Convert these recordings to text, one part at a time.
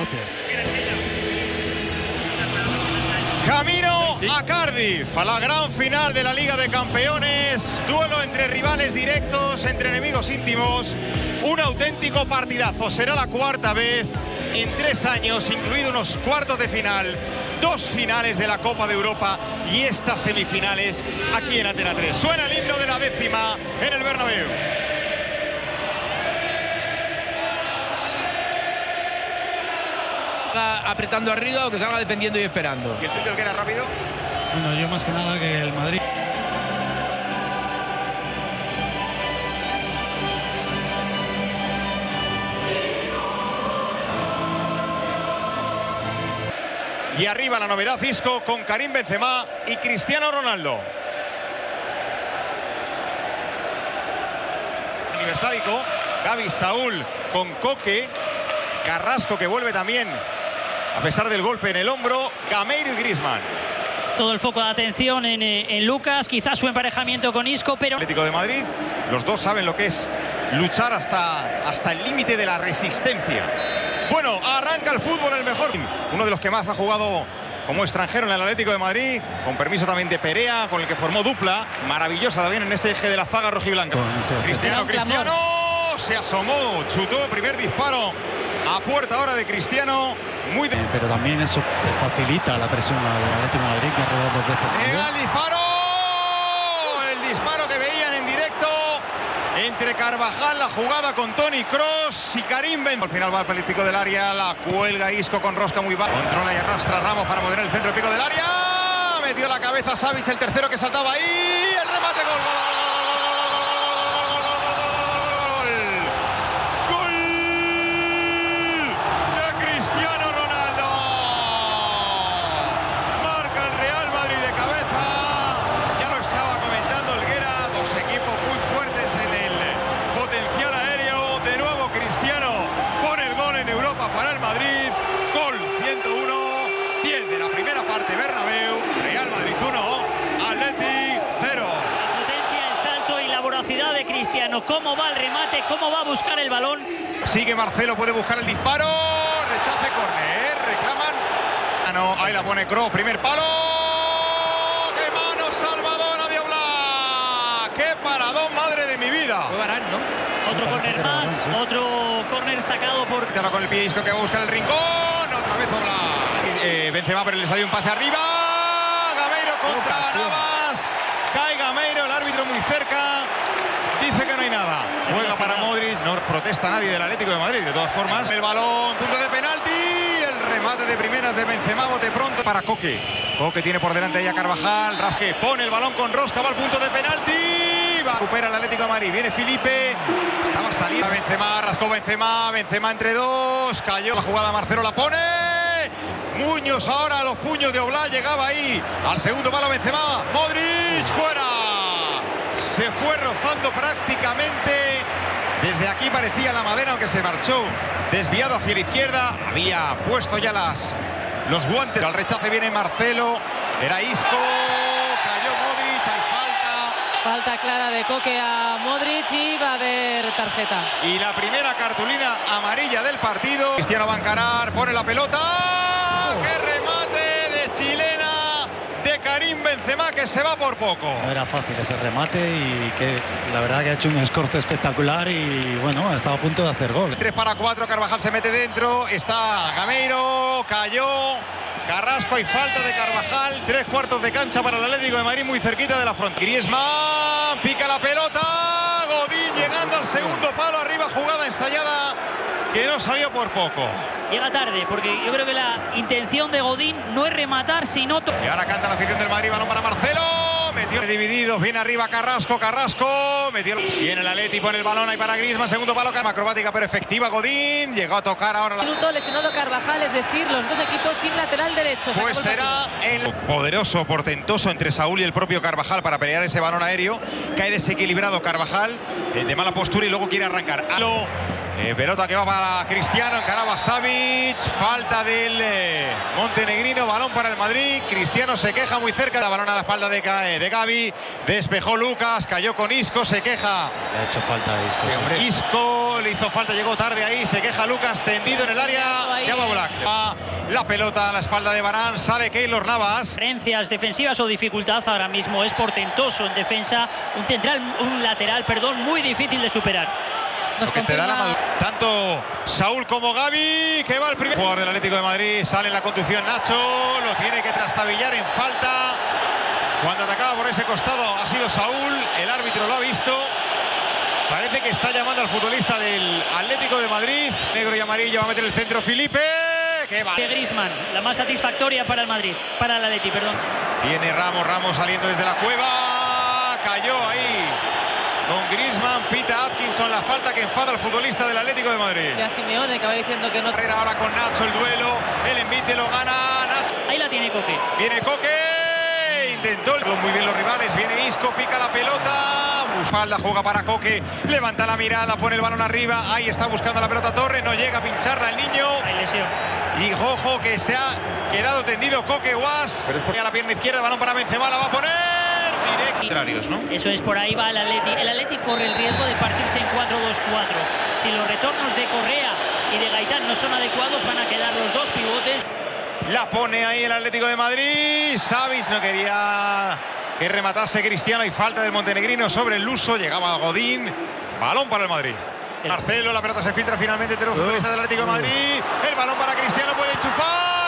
Gracias. Camino a Cardiff, a la gran final de la Liga de Campeones. Duelo entre rivales directos, entre enemigos íntimos. Un auténtico partidazo. Será la cuarta vez en tres años, incluido unos cuartos de final, dos finales de la Copa de Europa y estas semifinales aquí en Atena 3. Suena el himno de la décima en el Bernabéu. Apretando arriba o que salga defendiendo y esperando. ¿Y el que era rápido? Bueno, yo más que nada que el Madrid. Y arriba la novedad Isco con Karim Benzema y Cristiano Ronaldo. Aniversárico, Gaby Saúl con Coque, Carrasco que vuelve también a pesar del golpe en el hombro, Gameiro y Grisman. Todo el foco de atención en, eh, en Lucas, quizás su emparejamiento con Isco, pero... Atlético de Madrid, los dos saben lo que es luchar hasta, hasta el límite de la resistencia. Bueno, arranca el fútbol el mejor. Uno de los que más ha jugado como extranjero en el Atlético de Madrid, con permiso también de Perea, con el que formó dupla, maravillosa también en ese eje de la zaga rojiblanca. Cristiano, Cristiano, se asomó, chutó, primer disparo a puerta ahora de Cristiano. Muy de... Eh, pero también eso facilita la presión al Atlético de Madrid, que ha robado dos veces. Llega el disparo, el disparo que veían en directo entre Carvajal, la jugada con Tony Cross y Karim Benzema. Al final va al pico del área, la cuelga Isco con rosca muy baja. Controla y arrastra Ramos para poner el centro del pico del área. Metió la cabeza Savic, el tercero que saltaba ahí. Cristiano. ¿Cómo va el remate? ¿Cómo va a buscar el balón? Sigue Marcelo, puede buscar el disparo. Rechace córner. Reclaman. Ah, no, ahí la pone Kroos. Primer palo. ¡Qué mano salvadora de Oblak! ¡Qué paradón, madre de mi vida! Fue Varane, ¿no? Otro córner más, otro córner sacado por... Ahora con el pie Isco que va a buscar el rincón. Otra vez Oblak. Eh, Benzema, pero le salió un pase arriba. Gameiro contra Navas. Cae Gameiro, el árbitro muy cerca. Dice que no hay nada. Juega para Modric. No protesta nadie del Atlético de Madrid. De todas formas, el balón, punto de penalti. El remate de primeras de Benzema, bote pronto para Coque. Coque tiene por delante ya Carvajal. Rasque pone el balón con Rosca, va al punto de penalti. Va, recupera el Atlético de Madrid. Viene Felipe. Estaba saliendo Benzema, rascó Benzema. Benzema entre dos. Cayó la jugada, Marcelo la pone. Muñoz ahora a los puños de Oblak. Llegaba ahí al segundo palo Benzema. Modric fuera. Se fue rozando prácticamente. Desde aquí parecía la madera, aunque se marchó desviado hacia la izquierda. Había puesto ya las, los guantes. Al rechace viene Marcelo. Era Isco. Cayó Modric. Hay falta. Falta clara de Coque a Modric y va a haber tarjeta. Y la primera cartulina amarilla del partido. Cristiano encarar, pone la pelota. Benzema que se va por poco! No era fácil ese remate y que la verdad que ha hecho un escorzo espectacular y bueno, ha estado a punto de hacer gol. 3 para 4, Carvajal se mete dentro, está Gameiro, cayó. Carrasco y falta de Carvajal, tres cuartos de cancha para el Atlético de Madrid muy cerquita de la frontera. Griezmann pica la pelota, Godín llegando al segundo palo arriba, jugada ensayada que no salió por poco. Llega tarde, porque yo creo que la intención de Godín no es rematar, sino... Y ahora canta la afición del Madrid, balón para Marcelo. Metió divididos, viene arriba Carrasco, Carrasco. Metió. Viene el Atleti, pone el balón ahí para Griezmann, segundo palo, acrobática pero efectiva Godín. Llegó a tocar ahora la... Minuto lesionado Carvajal, es decir, los dos equipos sin lateral derecho. Se Pues el será el poderoso, portentoso entre Saúl y el propio Carvajal para pelear ese balón aéreo. Cae desequilibrado Carvajal, eh, de mala postura y luego quiere arrancar. Lo Eh, pelota que va para Cristiano, encaraba Savic, falta del eh, montenegrino, balón para el Madrid, Cristiano se queja muy cerca, da balón a la espalda de, eh, de Gaby, despejó Lucas, cayó con Isco, se queja. Le ha hecho falta a Isco. sí. Isco, le hizo falta, llegó tarde ahí, se queja Lucas, tendido en el área, Black. Va La pelota a la espalda de Barán, sale Keylor Navas. Carencias defensivas o dificultad ahora mismo. Es portentoso en defensa, un central, un lateral, perdón, muy difícil de superar. Nos que te da la confirma- madurez. Tanto Saúl como Gaby, que va el primer jugador del Atlético de Madrid, sale en la conducción Nacho, lo tiene que trastabillar en falta. Cuando atacaba por ese costado ha sido Saúl, el árbitro lo ha visto. Parece que está llamando al futbolista del Atlético de Madrid. Negro y amarillo va a meter el centro Felipe. ¡Qué va! De Griezmann, la más satisfactoria para el Madrid, para el Atleti, perdón. Viene Ramos, Ramos saliendo desde la cueva. Cayó ahí con Griezmann, pita Atkinson la falta que enfada al futbolista del Atlético de Madrid. Y a Simeone que va diciendo que no. Carrera ahora con Nacho el duelo. El envite lo gana Nacho. Ahí la tiene Coque. Viene Coque. Intentó el- muy bien los rivales. Viene Isco, pica la pelota. Espalda juega para Coque. Levanta la mirada, pone el balón arriba. Ahí está buscando la pelota Torre. No llega a pincharla el niño. Hay lesión. Y Jojo que se ha quedado tendido Coque Guas. Pero es porque a la pierna izquierda, balón para Benzema, la va a poner. Contrarios, ¿no? Eso es, por ahí va el Atleti. El Atleti corre el riesgo de partirse en 4-2-4. Si los retornos de Correa y de Gaitán no son adecuados, van a quedar los dos pivotes. La pone ahí el Atlético de Madrid. Savis no quería que rematase Cristiano y falta del montenegrino sobre el luso. Llegaba Godín. Balón para el Madrid. Marcelo, la pelota se filtra finalmente entre los futbolistas del Atlético de Madrid. El balón para Cristiano puede enchufar.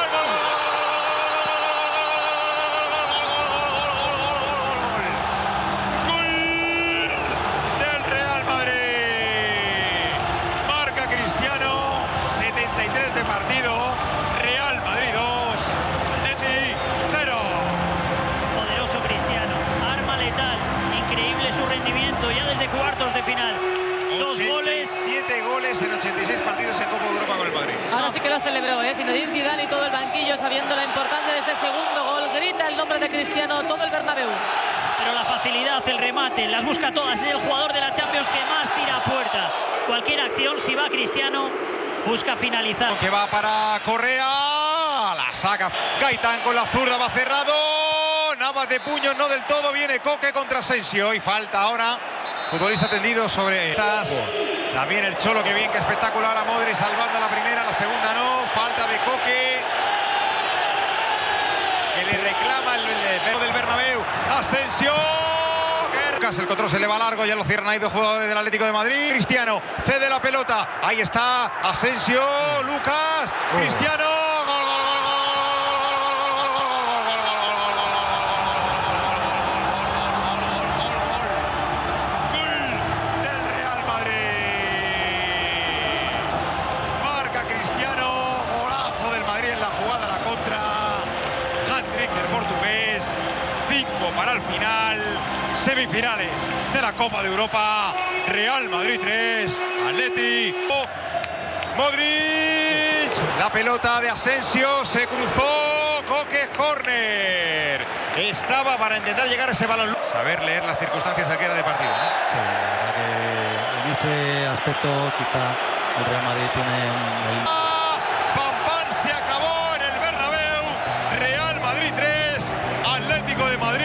Sí que lo celebró, ¿eh? Zinedine Zidane y todo el banquillo sabiendo la importancia de este segundo gol. Grita el nombre de Cristiano todo el Bernabéu. Pero la facilidad, el remate, las busca todas. Es el jugador de la Champions que más tira a puerta. Cualquier acción, si va Cristiano, busca finalizar. Que va para Correa. La saca Gaitán con la zurda, va cerrado. Navas de puño, no del todo. Viene Coque contra Asensio. Y falta ahora. Futbolista tendido sobre estas. También el Cholo, que bien, que espectacular a Modri salvando la primera, la segunda no. Falta de Coque. Que le reclama el, el del Bernabéu. Asensio. El control se le va largo, ya lo cierran ahí dos jugadores del Atlético de Madrid. Cristiano cede la pelota. Ahí está Asensio, Lucas, Cristiano. Para el final. Semifinales de la Copa de Europa. Real Madrid 3. Atleti. Modric. La pelota de Asensio se cruzó. Coque corner. Estaba para intentar llegar a ese balón. Saber leer las circunstancias al que era de partido. Sí, en ese aspecto quizá el Real Madrid tiene un-